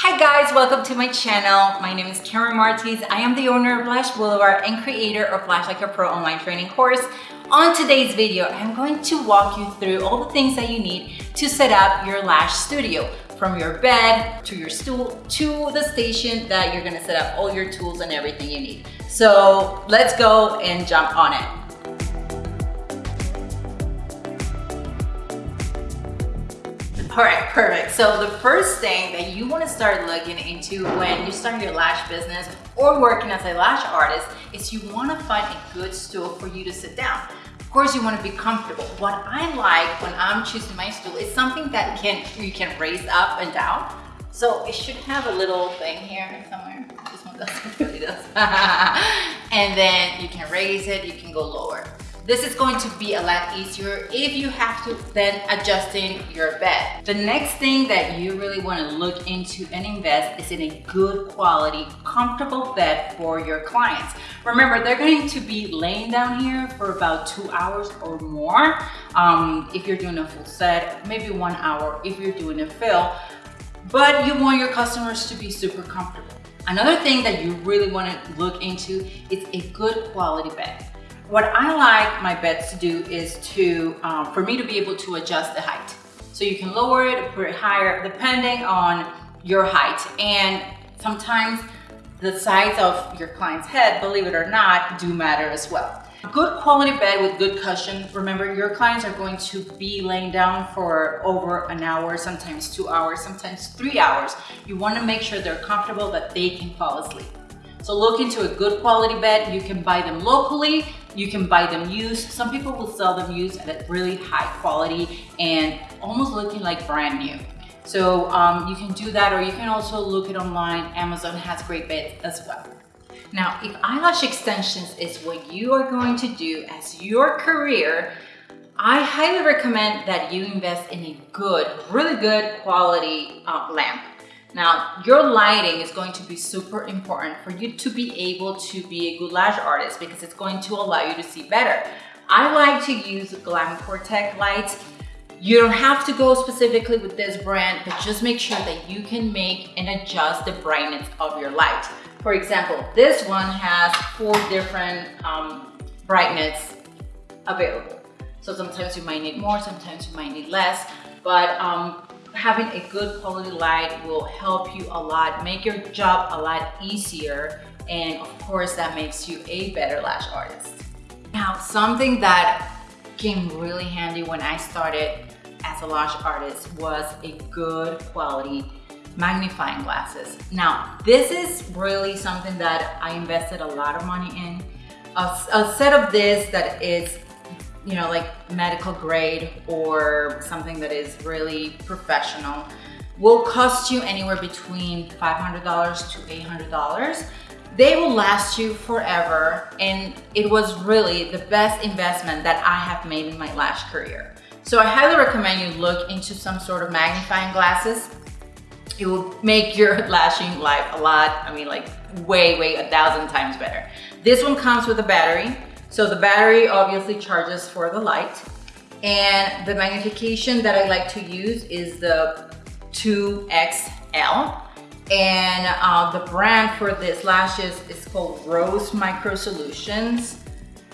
Hi guys, welcome to my channel. My name is Karen Martins. I am the owner of Lash Boulevard and creator of Lash Like a Pro online training course. On today's video, I'm going to walk you through all the things that you need to set up your lash studio from your bed to your stool to the station that you're gonna set up all your tools and everything you need. So let's go and jump on it. All right, perfect. So the first thing that you wanna start looking into when you start your lash business or working as a lash artist is you wanna find a good stool for you to sit down. Of course, you wanna be comfortable. What I like when I'm choosing my stool is something that can you can raise up and down. So it should have a little thing here somewhere. This one does, it really does. and then you can raise it, you can go lower. This is going to be a lot easier if you have to then adjusting your bed. The next thing that you really want to look into and invest is in a good quality, comfortable bed for your clients. Remember, they're going to be laying down here for about two hours or more. Um, if you're doing a full set, maybe one hour if you're doing a fill, but you want your customers to be super comfortable. Another thing that you really want to look into is a good quality bed. What I like my beds to do is to, um, for me to be able to adjust the height. So you can lower it, put it higher, depending on your height. And sometimes the size of your client's head, believe it or not, do matter as well. Good quality bed with good cushion. Remember, your clients are going to be laying down for over an hour, sometimes two hours, sometimes three hours. You wanna make sure they're comfortable that they can fall asleep. So look into a good quality bed. You can buy them locally, you can buy them used. Some people will sell them used at a really high quality and almost looking like brand new. So um, you can do that or you can also look it online. Amazon has great beds as well. Now, if eyelash extensions is what you are going to do as your career, I highly recommend that you invest in a good, really good quality uh, lamp. Now, your lighting is going to be super important for you to be able to be a good lash artist because it's going to allow you to see better. I like to use Glam Cortec lights. You don't have to go specifically with this brand, but just make sure that you can make and adjust the brightness of your light. For example, this one has four different um, brightness available. So sometimes you might need more, sometimes you might need less, but um, having a good quality light will help you a lot, make your job a lot easier. And of course, that makes you a better lash artist. Now, something that came really handy when I started as a lash artist was a good quality magnifying glasses. Now, this is really something that I invested a lot of money in. A, a set of this that is you know, like medical grade or something that is really professional will cost you anywhere between $500 to $800. They will last you forever and it was really the best investment that I have made in my lash career. So I highly recommend you look into some sort of magnifying glasses. It will make your lashing life a lot, I mean like way, way a thousand times better. This one comes with a battery. So the battery obviously charges for the light. And the magnification that I like to use is the 2XL and uh, the brand for this lashes is called Rose Micro Solutions.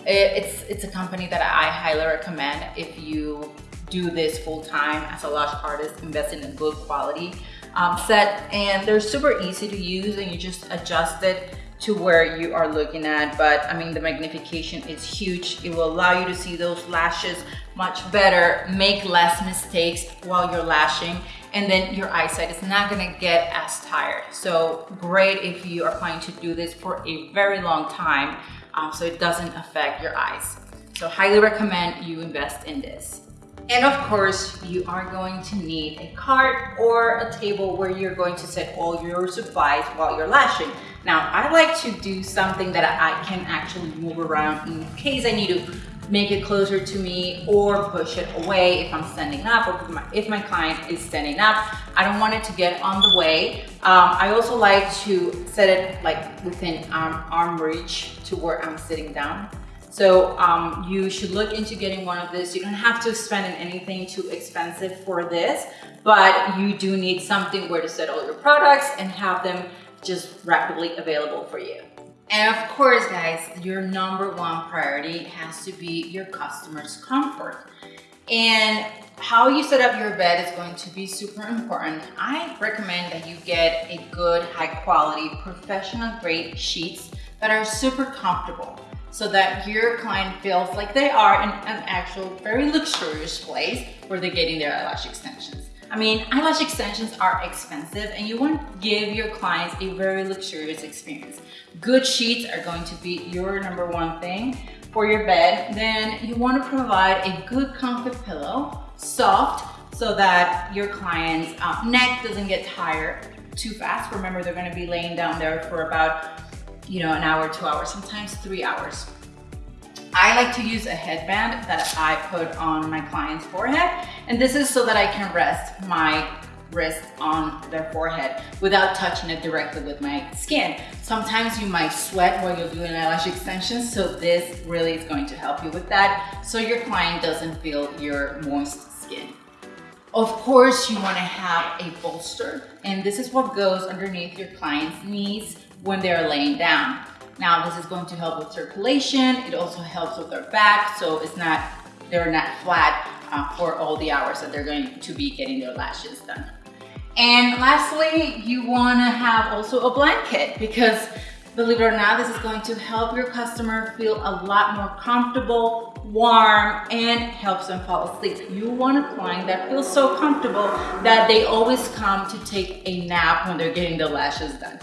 It's, it's a company that I highly recommend if you do this full time as a lash artist, invest in good quality um, set. And they're super easy to use and you just adjust it to where you are looking at but I mean the magnification is huge. It will allow you to see those lashes much better make less mistakes while you're lashing and then your eyesight is not gonna get as tired. So great if you are planning to do this for a very long time um, so it doesn't affect your eyes. So highly recommend you invest in this. And of course, you are going to need a cart or a table where you're going to set all your supplies while you're lashing. Now, I like to do something that I can actually move around in case I need to make it closer to me or push it away if I'm standing up or if my, if my client is standing up. I don't want it to get on the way. Um, I also like to set it like within arm, arm reach to where I'm sitting down So um, you should look into getting one of this. You don't have to spend anything too expensive for this, but you do need something where to set all your products and have them just rapidly available for you. And of course, guys, your number one priority has to be your customer's comfort. And how you set up your bed is going to be super important. I recommend that you get a good, high quality, professional grade sheets that are super comfortable so that your client feels like they are in an actual very luxurious place where they're getting their eyelash extensions. I mean, eyelash extensions are expensive and you want to give your clients a very luxurious experience. Good sheets are going to be your number one thing for your bed. Then you want to provide a good comfort pillow, soft, so that your client's uh, neck doesn't get tired too fast. Remember, they're going to be laying down there for about, you know, an hour, two hours, sometimes three hours. I like to use a headband that I put on my client's forehead. And this is so that I can rest my wrist on their forehead without touching it directly with my skin. Sometimes you might sweat while you're doing eyelash extensions, so this really is going to help you with that so your client doesn't feel your moist skin. Of course, you wanna have a bolster, and this is what goes underneath your client's knees when they're laying down. Now this is going to help with circulation. It also helps with their back so it's not, they're not flat uh, for all the hours that they're going to be getting their lashes done. And lastly, you wanna have also a blanket because believe it or not, this is going to help your customer feel a lot more comfortable, warm, and helps them fall asleep. You want a client that feels so comfortable that they always come to take a nap when they're getting their lashes done.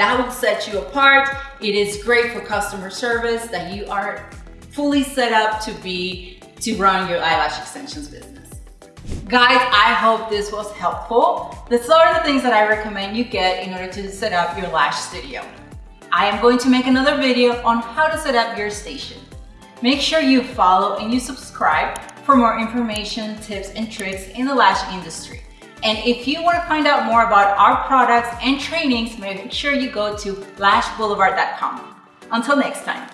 That will set you apart. It is great for customer service that you are fully set up to be, to run your eyelash extensions business. Guys, I hope this was helpful. These are the things that I recommend you get in order to set up your lash studio. I am going to make another video on how to set up your station. Make sure you follow and you subscribe for more information, tips, and tricks in the lash industry. And if you want to find out more about our products and trainings, make sure you go to lashboulevard.com. Until next time.